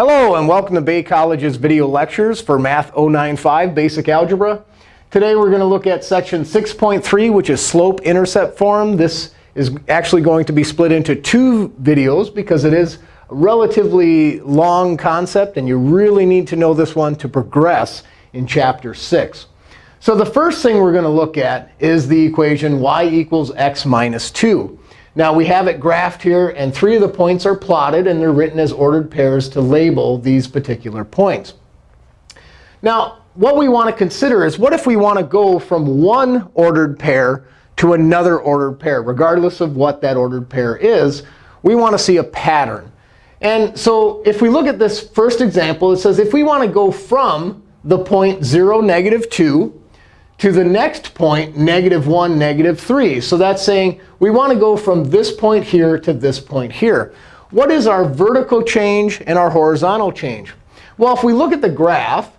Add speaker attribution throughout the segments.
Speaker 1: Hello, and welcome to Bay College's video lectures for Math 095 Basic Algebra. Today we're going to look at section 6.3, which is slope-intercept form. This is actually going to be split into two videos because it is a relatively long concept, and you really need to know this one to progress in Chapter 6. So the first thing we're going to look at is the equation y equals x minus 2. Now we have it graphed here, and three of the points are plotted, and they're written as ordered pairs to label these particular points. Now, what we want to consider is what if we want to go from one ordered pair to another ordered pair, regardless of what that ordered pair is, we want to see a pattern. And so if we look at this first example, it says if we want to go from the point 0, negative 2, to the next point, negative 1, negative 3. So that's saying we want to go from this point here to this point here. What is our vertical change and our horizontal change? Well, if we look at the graph,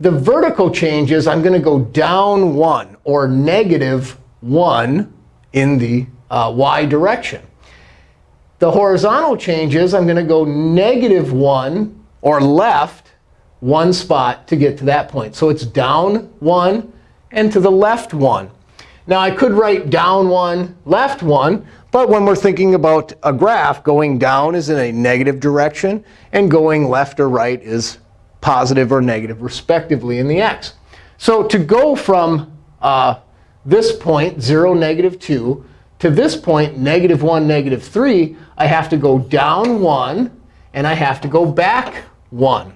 Speaker 1: the vertical change is I'm going to go down 1, or negative 1 in the uh, y direction. The horizontal change is I'm going to go negative 1, or left, one spot to get to that point. So it's down 1, and to the left 1. Now, I could write down 1, left 1. But when we're thinking about a graph, going down is in a negative direction. And going left or right is positive or negative, respectively, in the x. So to go from uh, this point, 0, negative 2, to this point, negative 1, negative 3, I have to go down 1, and I have to go back 1.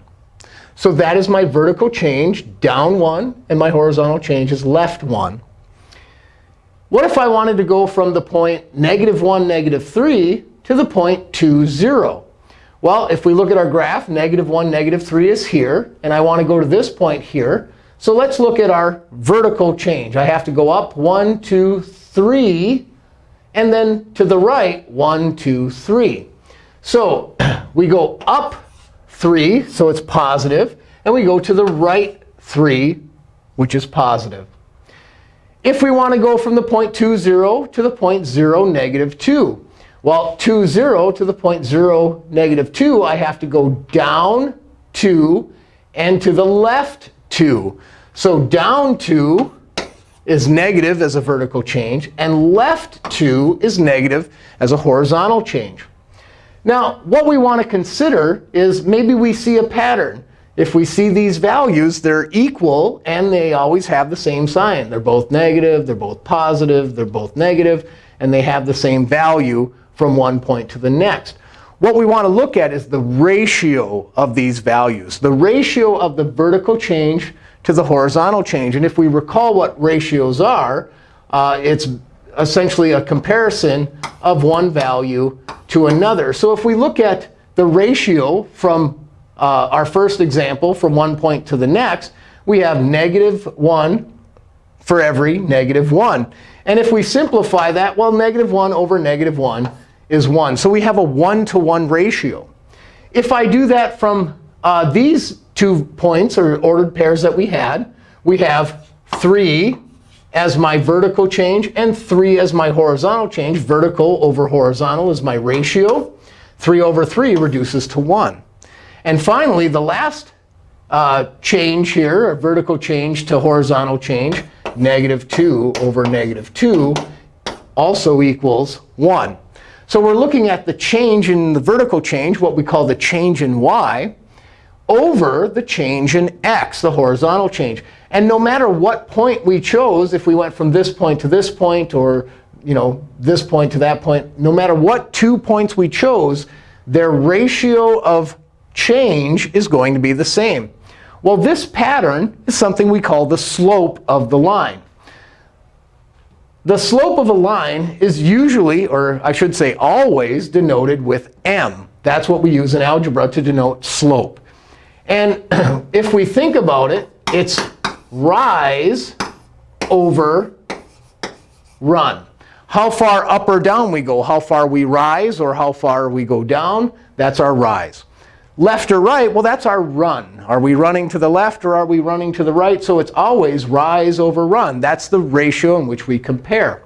Speaker 1: So that is my vertical change, down 1, and my horizontal change is left 1. What if I wanted to go from the point negative 1, negative 3 to the point 2, 0? Well, if we look at our graph, negative 1, negative 3 is here. And I want to go to this point here. So let's look at our vertical change. I have to go up 1, 2, 3. And then to the right, 1, 2, 3. So we go up 3, so it's positive. And we go to the right 3, which is positive. If we want to go from the point 2, 0 to the point 0, negative 2, well, 2, 0 to the point 0, negative 2, I have to go down 2 and to the left 2. So down 2 is negative as a vertical change, and left 2 is negative as a horizontal change. Now, what we want to consider is maybe we see a pattern. If we see these values, they're equal, and they always have the same sign. They're both negative, they're both positive, they're both negative, and they have the same value from one point to the next. What we want to look at is the ratio of these values, the ratio of the vertical change to the horizontal change. And if we recall what ratios are, uh, it's essentially a comparison of one value to another. So if we look at the ratio from uh, our first example from one point to the next, we have negative 1 for every negative 1. And if we simplify that, well, negative 1 over negative 1 is 1. So we have a 1-to-1 ratio. If I do that from uh, these two points, or ordered pairs that we had, we have 3 as my vertical change and 3 as my horizontal change. Vertical over horizontal is my ratio. 3 over 3 reduces to 1. And finally, the last uh, change here, a vertical change to horizontal change, negative 2 over negative 2, also equals 1. So we're looking at the change in the vertical change, what we call the change in y, over the change in x, the horizontal change. And no matter what point we chose, if we went from this point to this point or you know, this point to that point, no matter what two points we chose, their ratio of change is going to be the same. Well, this pattern is something we call the slope of the line. The slope of a line is usually, or I should say always, denoted with m. That's what we use in algebra to denote slope. And if we think about it, it's rise over run. How far up or down we go, how far we rise or how far we go down, that's our rise. Left or right, well, that's our run. Are we running to the left or are we running to the right? So it's always rise over run. That's the ratio in which we compare.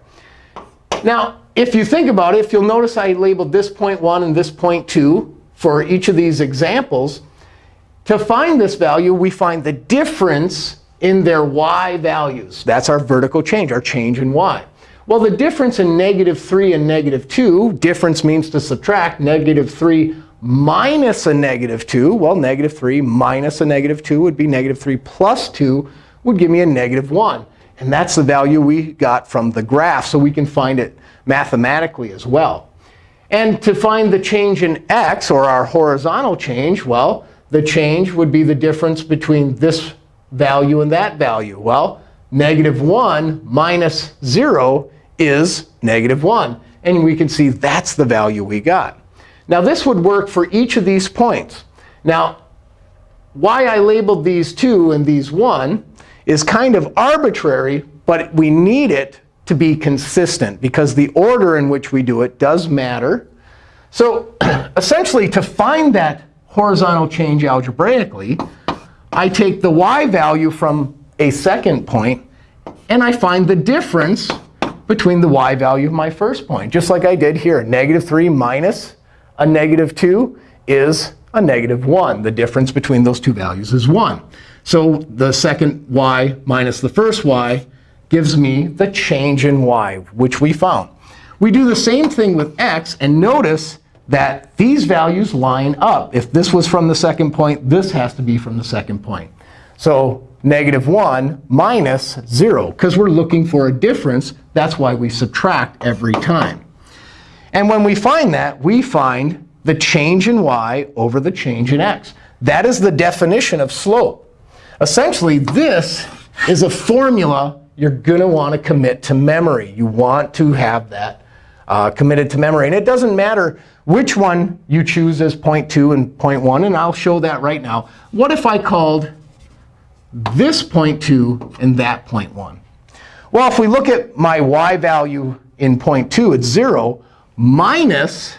Speaker 1: Now, if you think about it, if you'll notice I labeled this point 1 and this point 2 for each of these examples, To find this value, we find the difference in their y values. That's our vertical change, our change in y. Well, the difference in negative 3 and negative 2, difference means to subtract negative 3 minus a negative 2. Well, negative 3 minus a negative 2 would be negative 3 plus 2 would give me a negative 1. And that's the value we got from the graph. So we can find it mathematically as well. And to find the change in x, or our horizontal change, well, the change would be the difference between this value and that value. Well, negative 1 minus 0 is negative 1. And we can see that's the value we got. Now, this would work for each of these points. Now, why I labeled these 2 and these 1 is kind of arbitrary, but we need it to be consistent, because the order in which we do it does matter. So essentially, to find that horizontal change algebraically, I take the y value from a second point, and I find the difference between the y value of my first point, just like I did here. Negative 3 minus a negative 2 is a negative 1. The difference between those two values is 1. So the second y minus the first y gives me the change in y, which we found. We do the same thing with x. And notice that these values line up. If this was from the second point, this has to be from the second point. So negative 1 minus 0, because we're looking for a difference. That's why we subtract every time. And when we find that, we find the change in y over the change in x. That is the definition of slope. Essentially, this is a formula you're going to want to commit to memory. You want to have that Uh, committed to memory. And it doesn't matter which one you choose as point 0.2 and point 0.1, And I'll show that right now. What if I called this point 0.2 and that point 0.1? Well, if we look at my y value in point 0.2, it's 0 minus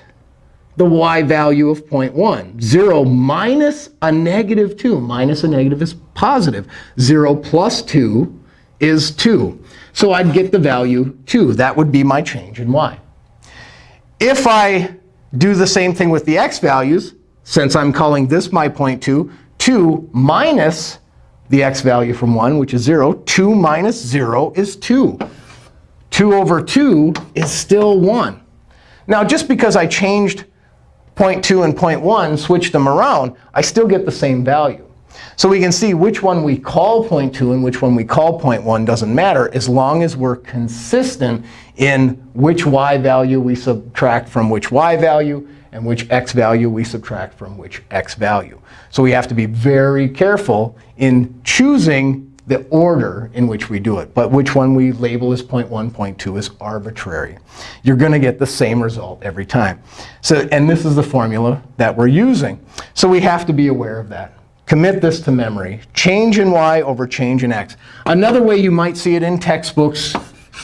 Speaker 1: the y value of 0.1. 0 minus a negative 2. Minus a negative is positive. 0 plus 2 is 2. So I'd get the value 2. That would be my change in y. If I do the same thing with the x values, since I'm calling this my point 2, 2 minus the x value from 1, which is 0. 2 minus 0 is 2. 2 over 2 is still 1. Now, just because I changed point 2 and point 1, switched them around, I still get the same value. So we can see which one we call point 2 and which one we call point 1 doesn't matter, as long as we're consistent in which y value we subtract from which y value and which x value we subtract from which x value. So we have to be very careful in choosing the order in which we do it. But which one we label as point 1, point 2 is arbitrary. You're going to get the same result every time. So, and this is the formula that we're using. So we have to be aware of that. Commit this to memory. Change in y over change in x. Another way you might see it in textbooks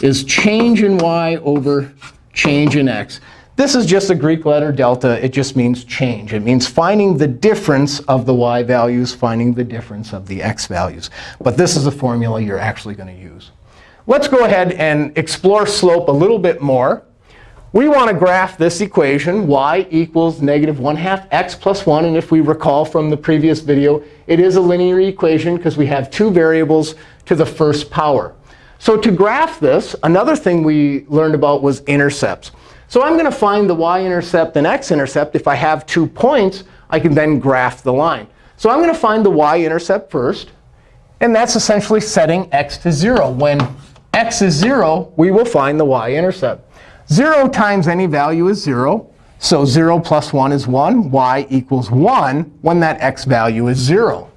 Speaker 1: is change in y over change in x. This is just a Greek letter delta. It just means change. It means finding the difference of the y values, finding the difference of the x values. But this is a formula you're actually going to use. Let's go ahead and explore slope a little bit more. We want to graph this equation, y equals negative 1 half x plus 1. And if we recall from the previous video, it is a linear equation because we have two variables to the first power. So to graph this, another thing we learned about was intercepts. So I'm going to find the y-intercept and x-intercept. If I have two points, I can then graph the line. So I'm going to find the y-intercept first. And that's essentially setting x to 0. When x is 0, we will find the y-intercept. 0 times any value is 0. So 0 plus 1 is 1. y equals 1 when that x value is 0.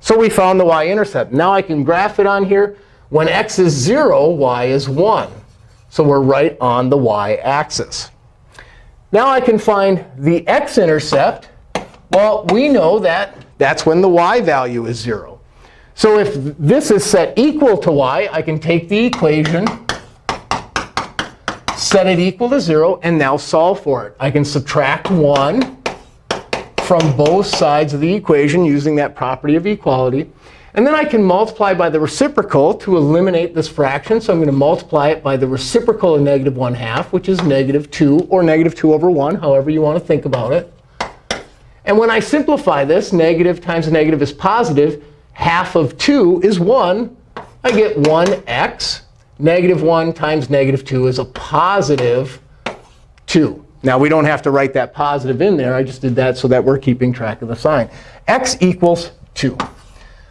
Speaker 1: So we found the y-intercept. Now I can graph it on here. When x is 0, y is 1. So we're right on the y-axis. Now I can find the x-intercept. Well, we know that that's when the y value is 0. So if this is set equal to y, I can take the equation set it equal to 0, and now solve for it. I can subtract 1 from both sides of the equation using that property of equality. And then I can multiply by the reciprocal to eliminate this fraction. So I'm going to multiply it by the reciprocal of negative 1 half, which is negative 2 or negative 2 over 1, however you want to think about it. And when I simplify this, negative times negative is positive. Half of 2 is 1. I get 1x. Negative 1 times negative 2 is a positive 2. Now, we don't have to write that positive in there. I just did that so that we're keeping track of the sign. x equals 2.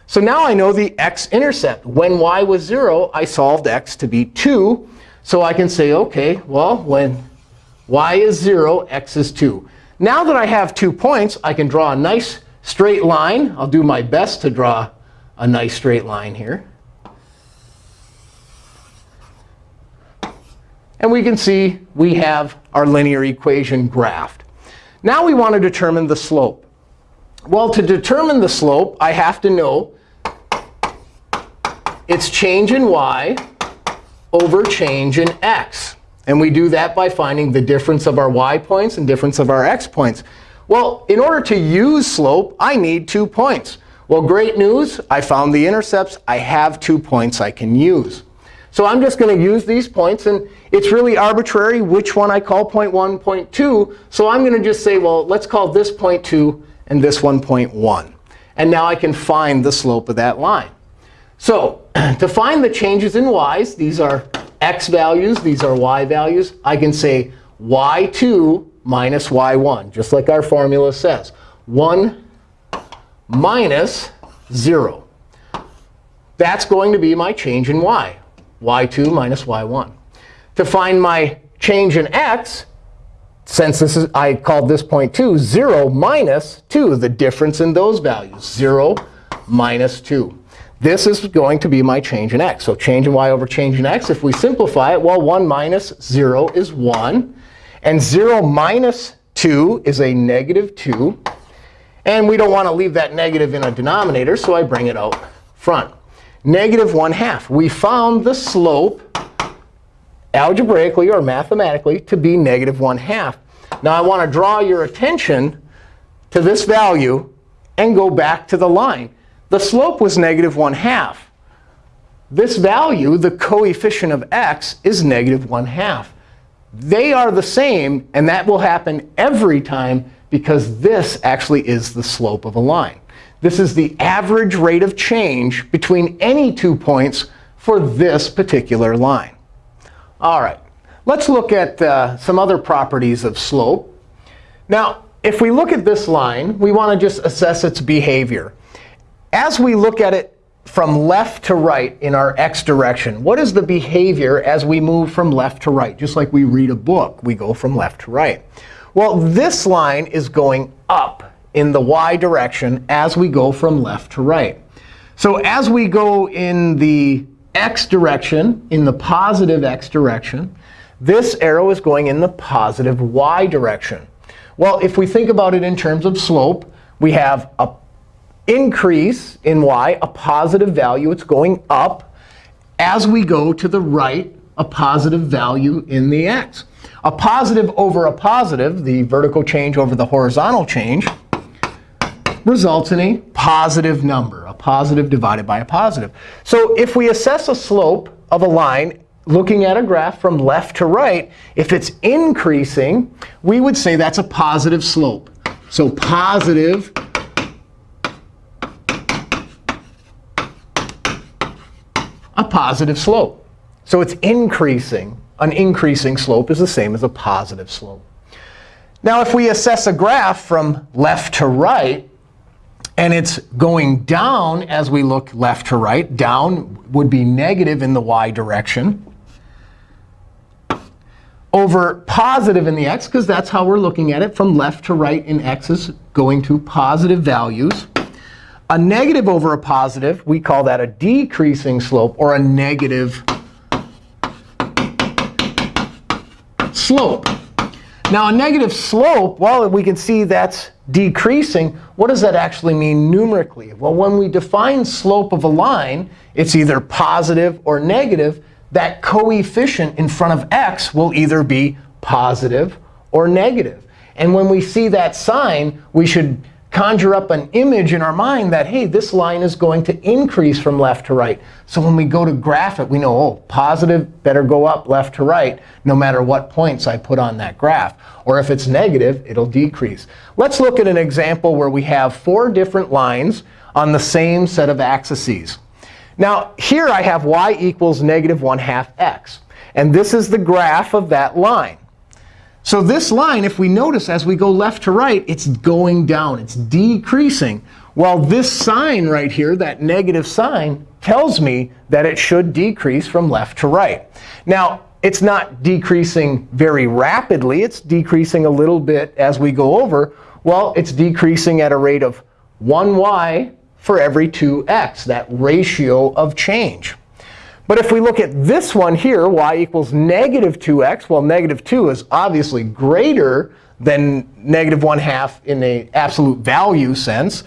Speaker 1: So now I know the x-intercept. When y was 0, I solved x to be 2. So I can say, OK, well, when y is 0, x is 2. Now that I have two points, I can draw a nice straight line. I'll do my best to draw a nice straight line here. And we can see we have our linear equation graphed. Now we want to determine the slope. Well, to determine the slope, I have to know its change in y over change in x. And we do that by finding the difference of our y points and difference of our x points. Well, in order to use slope, I need two points. Well, great news. I found the intercepts. I have two points I can use. So I'm just going to use these points. And it's really arbitrary which one I call point 1, point 2. So I'm going to just say, well, let's call this point 2 and this one point 1. And now I can find the slope of that line. So to find the changes in y's, these are x values, these are y values, I can say y2 minus y1, just like our formula says. 1 minus 0. That's going to be my change in y, y2 minus y1. To find my change in x, since this is I called this point 2, 0 minus 2, the difference in those values, 0 minus 2. This is going to be my change in x. So change in y over change in x, if we simplify it, well, 1 minus 0 is 1. And 0 minus 2 is a negative 2. And we don't want to leave that negative in a denominator, so I bring it out front. Negative 1 half. We found the slope algebraically or mathematically to be negative 1 half. Now, I want to draw your attention to this value and go back to the line. The slope was negative 1 half. This value, the coefficient of x, is negative 1 half. They are the same, and that will happen every time because this actually is the slope of a line. This is the average rate of change between any two points for this particular line. All right, let's look at uh, some other properties of slope. Now, if we look at this line, we want to just assess its behavior. As we look at it from left to right in our x direction, what is the behavior as we move from left to right? Just like we read a book, we go from left to right. Well, this line is going up in the y direction as we go from left to right. So as we go in the x direction, in the positive x direction, this arrow is going in the positive y direction. Well, if we think about it in terms of slope, we have a increase in y, a positive value. It's going up. As we go to the right, a positive value in the x. A positive over a positive, the vertical change over the horizontal change, results in a positive number, a positive divided by a positive. So if we assess a slope of a line looking at a graph from left to right, if it's increasing, we would say that's a positive slope. So positive a positive slope. So it's increasing. An increasing slope is the same as a positive slope. Now, if we assess a graph from left to right, and it's going down as we look left to right, down would be negative in the y direction, over positive in the x, because that's how we're looking at it. From left to right in x is going to positive values. A negative over a positive, we call that a decreasing slope or a negative slope. Now, a negative slope, well, we can see that's decreasing. What does that actually mean numerically? Well, when we define slope of a line, it's either positive or negative. That coefficient in front of x will either be positive or negative. And when we see that sign, we should conjure up an image in our mind that, hey, this line is going to increase from left to right. So when we go to graph it, we know, oh, positive better go up left to right, no matter what points I put on that graph. Or if it's negative, it'll decrease. Let's look at an example where we have four different lines on the same set of axes. Now, here I have y equals negative 1 half x. And this is the graph of that line. So this line, if we notice as we go left to right, it's going down. It's decreasing. While this sign right here, that negative sign, tells me that it should decrease from left to right. Now, it's not decreasing very rapidly. It's decreasing a little bit as we go over. Well, it's decreasing at a rate of 1y for every 2x, that ratio of change. But if we look at this one here, y equals negative 2x, well, negative 2 is obviously greater than negative 1 half in the absolute value sense.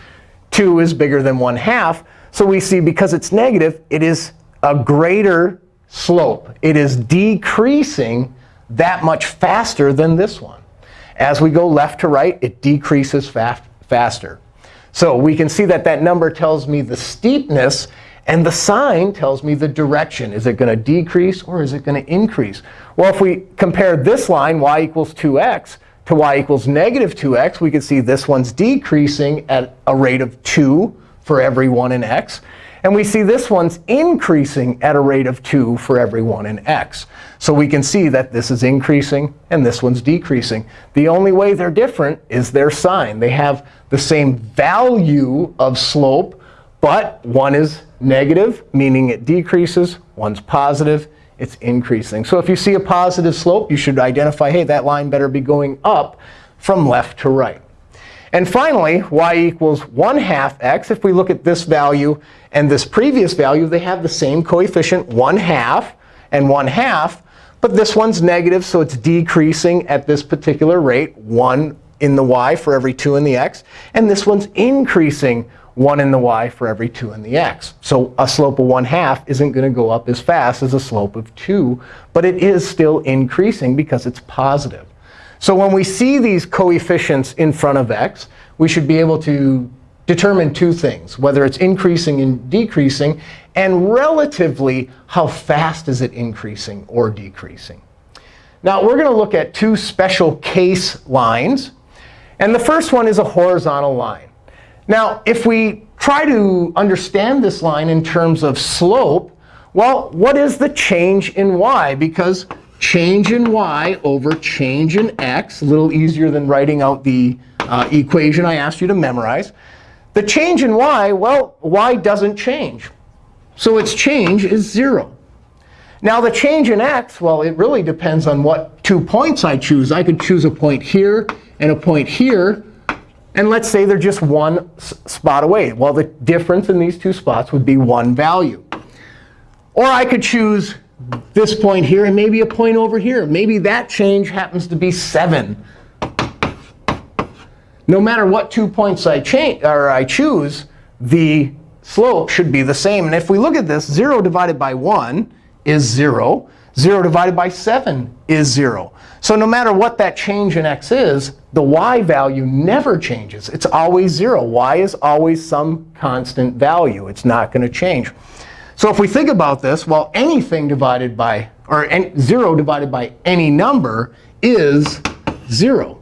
Speaker 1: 2 is bigger than 1 half. So we see because it's negative, it is a greater slope. It is decreasing that much faster than this one. As we go left to right, it decreases fast, faster. So we can see that that number tells me the steepness. And the sign tells me the direction. Is it going to decrease or is it going to increase? Well, if we compare this line, y equals 2x, to y equals negative 2x, we can see this one's decreasing at a rate of 2 for every 1 in x. And we see this one's increasing at a rate of 2 for every 1 in x. So we can see that this is increasing and this one's decreasing. The only way they're different is their sign. They have the same value of slope, but one is negative, meaning it decreases. One's positive, it's increasing. So if you see a positive slope, you should identify, hey, that line better be going up from left to right. And finally, y equals 1 half x. If we look at this value and this previous value, they have the same coefficient, 1 half and 1 half. But this one's negative, so it's decreasing at this particular rate, 1 in the y for every 2 in the x. And this one's increasing 1 in the y for every 2 in the x. So a slope of 1 half isn't going to go up as fast as a slope of 2. But it is still increasing because it's positive. So when we see these coefficients in front of x, we should be able to determine two things, whether it's increasing and decreasing, and relatively how fast is it increasing or decreasing. Now, we're going to look at two special case lines. And the first one is a horizontal line. Now, if we try to understand this line in terms of slope, well, what is the change in y? Because change in y over change in x, a little easier than writing out the uh, equation I asked you to memorize. The change in y, well, y doesn't change. So its change is 0. Now the change in x, well, it really depends on what two points I choose. I could choose a point here and a point here. And let's say they're just one spot away. Well, the difference in these two spots would be one value. Or I could choose this point here and maybe a point over here. Maybe that change happens to be 7 no matter what two points I, change, or I choose, the slope should be the same. And if we look at this, 0 divided by 1 is 0. 0 divided by 7 is 0. So no matter what that change in x is, the y value never changes. It's always 0. y is always some constant value. It's not going to change. So if we think about this, well, anything divided by, or any, 0 divided by any number is 0.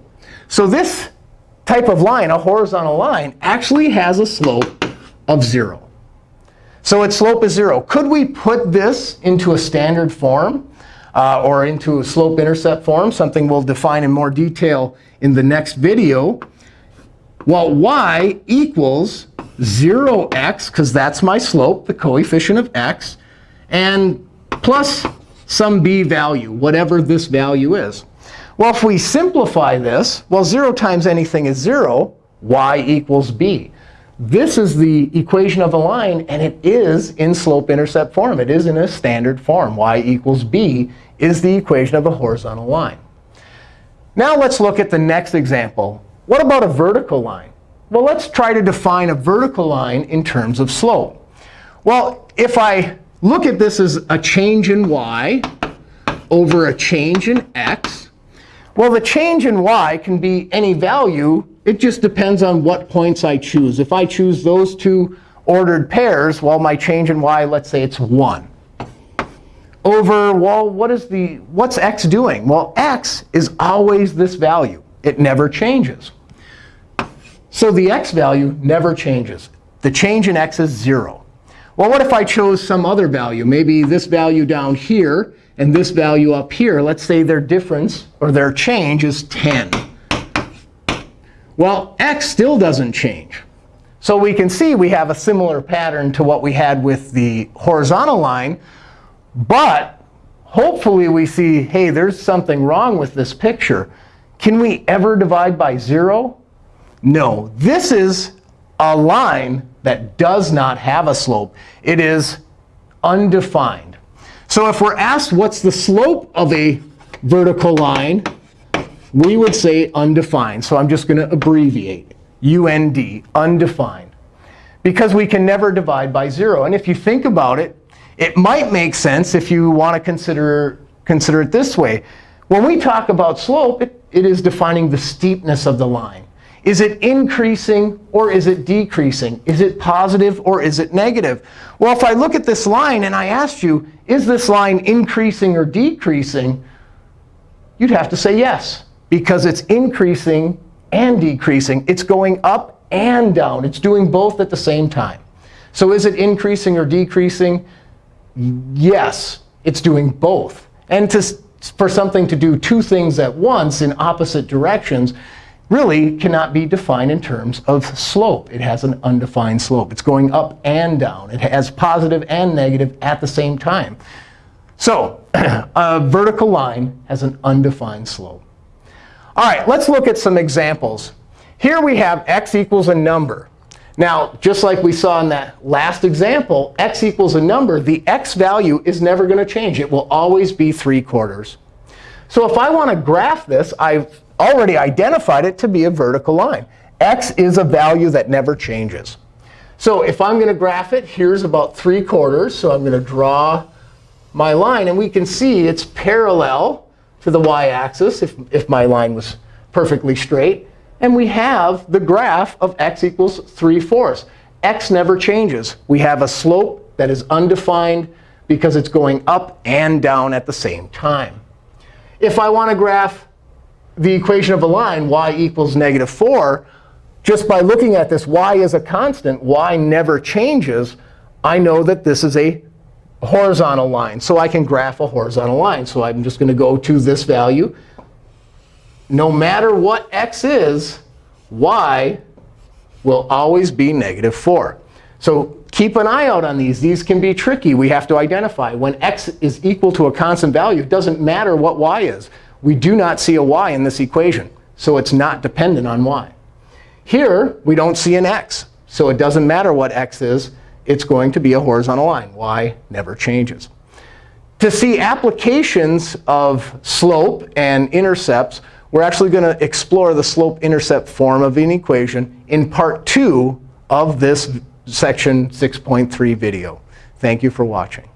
Speaker 1: So this type of line, a horizontal line, actually has a slope of 0. So its slope is 0. Could we put this into a standard form uh, or into a slope-intercept form, something we'll define in more detail in the next video? Well, y equals 0x, because that's my slope, the coefficient of x, and plus some b value, whatever this value is. Well, if we simplify this, well, 0 times anything is 0. y equals b. This is the equation of a line, and it is in slope-intercept form. It is in a standard form. y equals b is the equation of a horizontal line. Now let's look at the next example. What about a vertical line? Well, let's try to define a vertical line in terms of slope. Well, if I look at this as a change in y over a change in x, Well, the change in y can be any value. It just depends on what points I choose. If I choose those two ordered pairs, well, my change in y, let's say it's 1. Over, well, what is the, what's x doing? Well, x is always this value. It never changes. So the x value never changes. The change in x is 0. Well, what if I chose some other value? Maybe this value down here and this value up here. Let's say their difference, or their change, is 10. Well, x still doesn't change. So we can see we have a similar pattern to what we had with the horizontal line. But hopefully we see, hey, there's something wrong with this picture. Can we ever divide by 0? No. This is a line that does not have a slope. It is undefined. So if we're asked what's the slope of a vertical line, we would say undefined. So I'm just going to abbreviate UND, undefined. Because we can never divide by 0. And if you think about it, it might make sense if you want to consider, consider it this way. When we talk about slope, it, it is defining the steepness of the line. Is it increasing or is it decreasing? Is it positive or is it negative? Well, if I look at this line and I asked you, is this line increasing or decreasing? You'd have to say yes, because it's increasing and decreasing. It's going up and down. It's doing both at the same time. So is it increasing or decreasing? Yes, it's doing both. And to, for something to do two things at once in opposite directions, really cannot be defined in terms of slope. It has an undefined slope. It's going up and down. It has positive and negative at the same time. So a vertical line has an undefined slope. All right, let's look at some examples. Here we have x equals a number. Now, just like we saw in that last example, x equals a number. The x value is never going to change. It will always be 3 quarters. So if I want to graph this, I've already identified it to be a vertical line. x is a value that never changes. So if I'm going to graph it, here's about 3 quarters. So I'm going to draw my line. And we can see it's parallel to the y-axis if, if my line was perfectly straight. And we have the graph of x equals 3 fourths. x never changes. We have a slope that is undefined because it's going up and down at the same time. If I want to graph the equation of a line, y equals negative 4, just by looking at this, y is a constant, y never changes, I know that this is a horizontal line. So I can graph a horizontal line. So I'm just going to go to this value. No matter what x is, y will always be negative 4. So keep an eye out on these. These can be tricky. We have to identify. When x is equal to a constant value, it doesn't matter what y is. We do not see a y in this equation. So it's not dependent on y. Here, we don't see an x. So it doesn't matter what x is. It's going to be a horizontal line. y never changes. To see applications of slope and intercepts, we're actually going to explore the slope-intercept form of an equation in part 2 of this section 6.3 video. Thank you for watching.